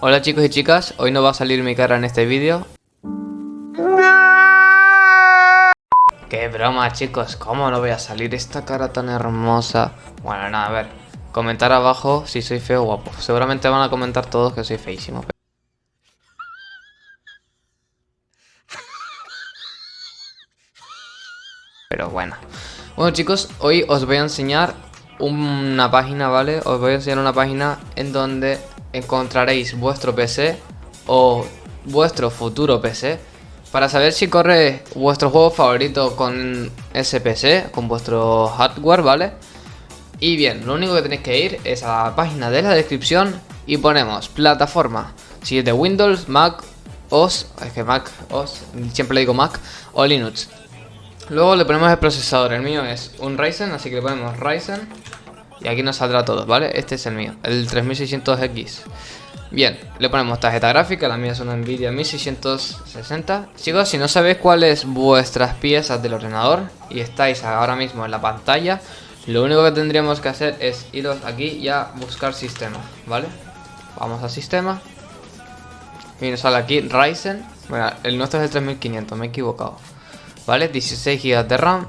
Hola chicos y chicas, hoy no va a salir mi cara en este vídeo. Qué broma chicos, ¿cómo no voy a salir esta cara tan hermosa? Bueno, nada, a ver, comentar abajo si soy feo o guapo. Seguramente van a comentar todos que soy feísimo Pero bueno. Bueno chicos, hoy os voy a enseñar una página, ¿vale? Os voy a enseñar una página en donde encontraréis vuestro PC o vuestro futuro PC para saber si corre vuestro juego favorito con ese PC, con vuestro hardware, ¿vale? Y bien, lo único que tenéis que ir es a la página de la descripción y ponemos plataforma, si es de Windows, Mac, OS, es que Mac, OS, siempre le digo Mac, o Linux. Luego le ponemos el procesador, el mío es un Ryzen, así que le ponemos Ryzen y aquí nos saldrá todo, ¿vale? Este es el mío, el 3600X. Bien, le ponemos tarjeta gráfica, la mía es una Nvidia 1660. Chicos, si no sabéis cuáles vuestras piezas del ordenador y estáis ahora mismo en la pantalla, lo único que tendríamos que hacer es iros aquí y a buscar sistema, ¿vale? Vamos a sistema. Y nos sale aquí Ryzen. Bueno, el nuestro es el 3500, me he equivocado. ¿Vale? 16 GB de RAM,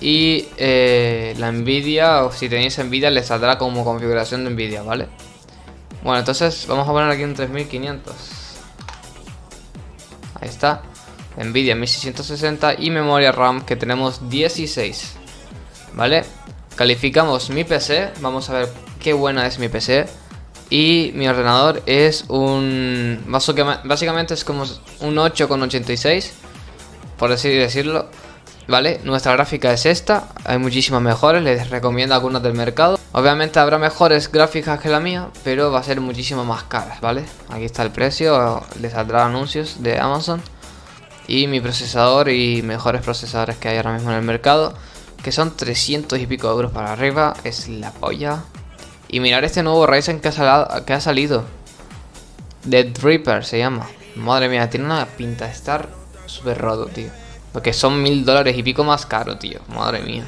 y eh, la Nvidia, o si tenéis Nvidia, le saldrá como configuración de Nvidia, ¿vale? Bueno, entonces vamos a poner aquí un 3500. Ahí está. Nvidia 1660 y memoria RAM que tenemos 16. ¿Vale? Calificamos mi PC. Vamos a ver qué buena es mi PC. Y mi ordenador es un... Básicamente es como un 8,86. Por así decirlo. ¿Vale? Nuestra gráfica es esta, hay muchísimas mejores, les recomiendo algunas del mercado. Obviamente habrá mejores gráficas que la mía, pero va a ser muchísimo más caras, ¿vale? Aquí está el precio, les saldrá anuncios de Amazon Y mi procesador y mejores procesadores que hay ahora mismo en el mercado Que son 300 y pico euros para arriba, es la polla. Y mirar este nuevo Ryzen que ha, salido. Dead Reaper se llama. Madre mía, tiene una pinta de estar súper roto, tío porque son mil dólares y pico más caro, tío. Madre mía.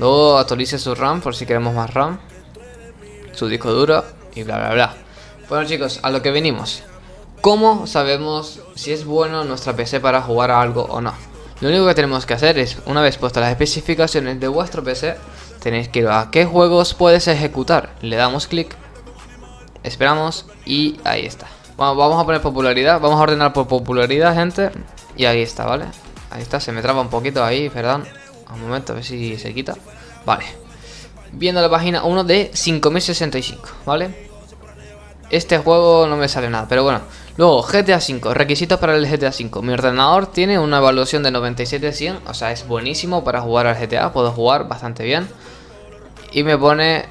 Luego actualice su RAM por si queremos más RAM. Su disco duro y bla bla bla. Bueno chicos, a lo que venimos. ¿Cómo sabemos si es bueno nuestra PC para jugar a algo o no? Lo único que tenemos que hacer es, una vez puestas las especificaciones de vuestro PC, tenéis que ir a qué juegos puedes ejecutar. Le damos clic, esperamos y ahí está. Bueno, vamos a poner popularidad, vamos a ordenar por popularidad, gente. Y ahí está, ¿vale? Ahí está, se me traba un poquito ahí, perdón. Un momento, a ver si se quita. Vale. Viendo la página 1 de 5065, ¿vale? Este juego no me sale nada, pero bueno. Luego, GTA 5, requisitos para el GTA 5. Mi ordenador tiene una evaluación de 97-100, o sea, es buenísimo para jugar al GTA. Puedo jugar bastante bien. Y me pone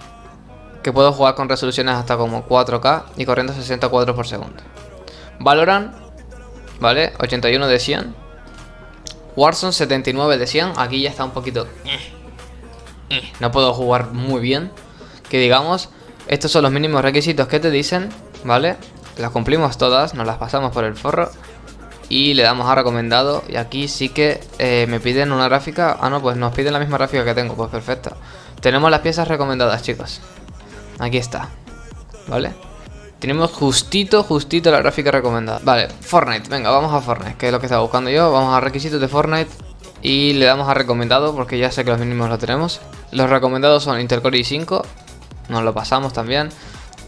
que puedo jugar con resoluciones hasta como 4K y corriendo 60 cuadros por segundo. Valorant, ¿vale? 81 de 100. Warzone 79 de 100, aquí ya está un poquito... Eh, eh, no puedo jugar muy bien. Que digamos, estos son los mínimos requisitos que te dicen, ¿vale? Las cumplimos todas, nos las pasamos por el forro. Y le damos a recomendado. Y aquí sí que eh, me piden una gráfica. Ah, no, pues nos piden la misma gráfica que tengo. Pues perfecto. Tenemos las piezas recomendadas, chicos. Aquí está. ¿Vale? Tenemos justito, justito la gráfica recomendada. Vale, Fortnite, venga, vamos a Fortnite Que es lo que estaba buscando yo, vamos a requisitos de Fortnite Y le damos a recomendado Porque ya sé que los mínimos lo tenemos. Los recomendados son Intel Core i5 Nos lo pasamos también.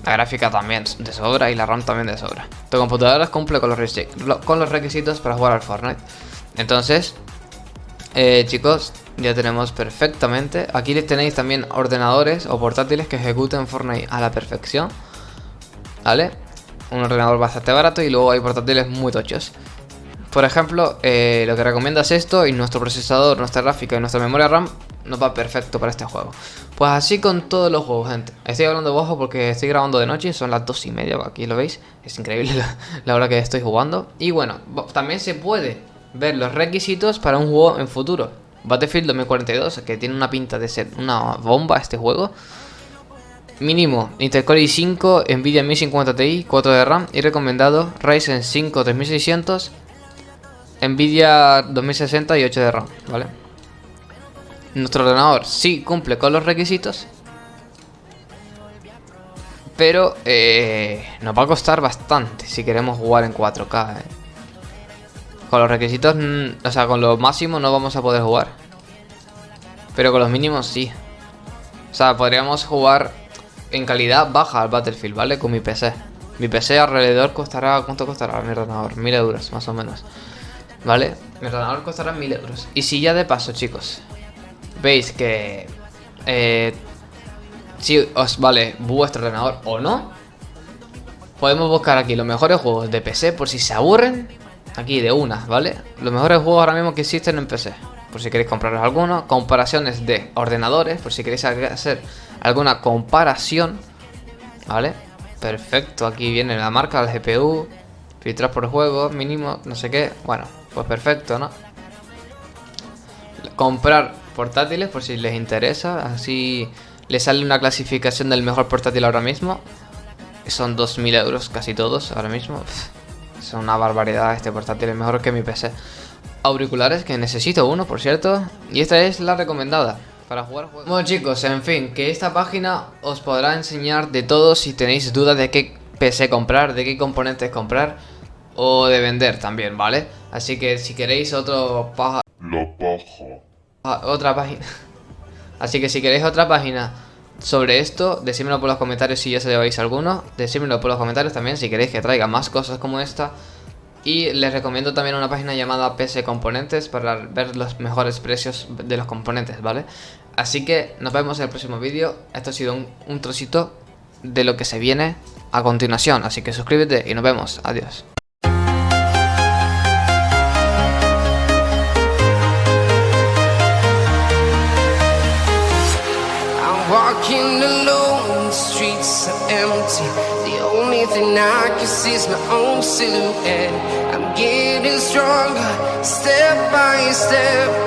La gráfica también de sobra y la RAM también de sobra. Tu computadora cumple con los, con los requisitos para jugar al Fortnite. Entonces, eh, chicos, ya tenemos perfectamente. Aquí les tenéis también ordenadores o portátiles que ejecuten Fortnite a la perfección ¿vale? Un ordenador bastante barato y luego hay portátiles muy tochos. Por ejemplo, eh, lo que recomienda es esto y nuestro procesador, nuestra gráfica y nuestra memoria RAM nos va perfecto para este juego. Pues así con todos los juegos, gente. Estoy hablando bajo porque estoy grabando de noche, son las dos y media, aquí lo veis. Es increíble la, hora que estoy jugando. Y bueno, también se puede ver los requisitos para un juego en futuro. Battlefield 2042, que tiene una pinta de ser una bomba este juego. Mínimo, Intel Core i5, Nvidia 1050 Ti, 4 de RAM y recomendado Ryzen 5 3600, Nvidia 2060 y 8 de RAM, ¿vale? Nuestro ordenador sí cumple con los requisitos, Pero eh, nos va a costar bastante si queremos jugar en 4K. Eh. Con los requisitos, o sea, con los máximos no vamos a poder jugar. Pero con los mínimos sí. O sea, podríamos jugar en calidad baja al Battlefield, ¿vale? Con mi PC. Mi PC alrededor costará... ¿Cuánto costará mi ordenador? Mil euros, más o menos. ¿Vale? Mi ordenador costará mil euros. Y si ya de paso, chicos, veis que... Eh, si os vale vuestro ordenador o no, podemos buscar aquí los mejores juegos de PC por si se aburren. Aquí de una, ¿vale? Los mejores juegos ahora mismo que existen en PC. Por si queréis compraros alguno. Comparaciones de ordenadores. Por si queréis hacer alguna comparación. ¿Vale? Perfecto. Aquí viene la marca, el GPU. Filtrar por juego, mínimo, no sé qué. Bueno, pues perfecto, ¿no? Comprar portátiles por si les interesa. Así les sale una clasificación del mejor portátil ahora mismo. Son 2.000 euros casi todos ahora mismo. es una barbaridad este portátil, es mejor que mi PC. Auriculares, que necesito uno, por cierto. Y esta es la recomendada para jugar juegos. Bueno chicos, en fin, que esta página os podrá enseñar de todo si tenéis dudas de qué PC comprar, de qué componentes comprar o de vender también, ¿vale? Así que si queréis otro paja... La paja. Ah, otra página... Así que si queréis otra página sobre esto, decídmelo por los comentarios si ya se lleváis alguno. Decídmelo por los comentarios también si queréis que traiga más cosas como esta. Y les recomiendo también una página llamada PC Componentes para ver los mejores precios de los componentes, ¿vale? Así que nos vemos en el próximo vídeo. Esto ha sido un, trocito de lo que se viene a continuación. Así que suscríbete y nos vemos. Adiós. Streets are empty. The only thing I can see is my own silhouette. I'm getting stronger, step by step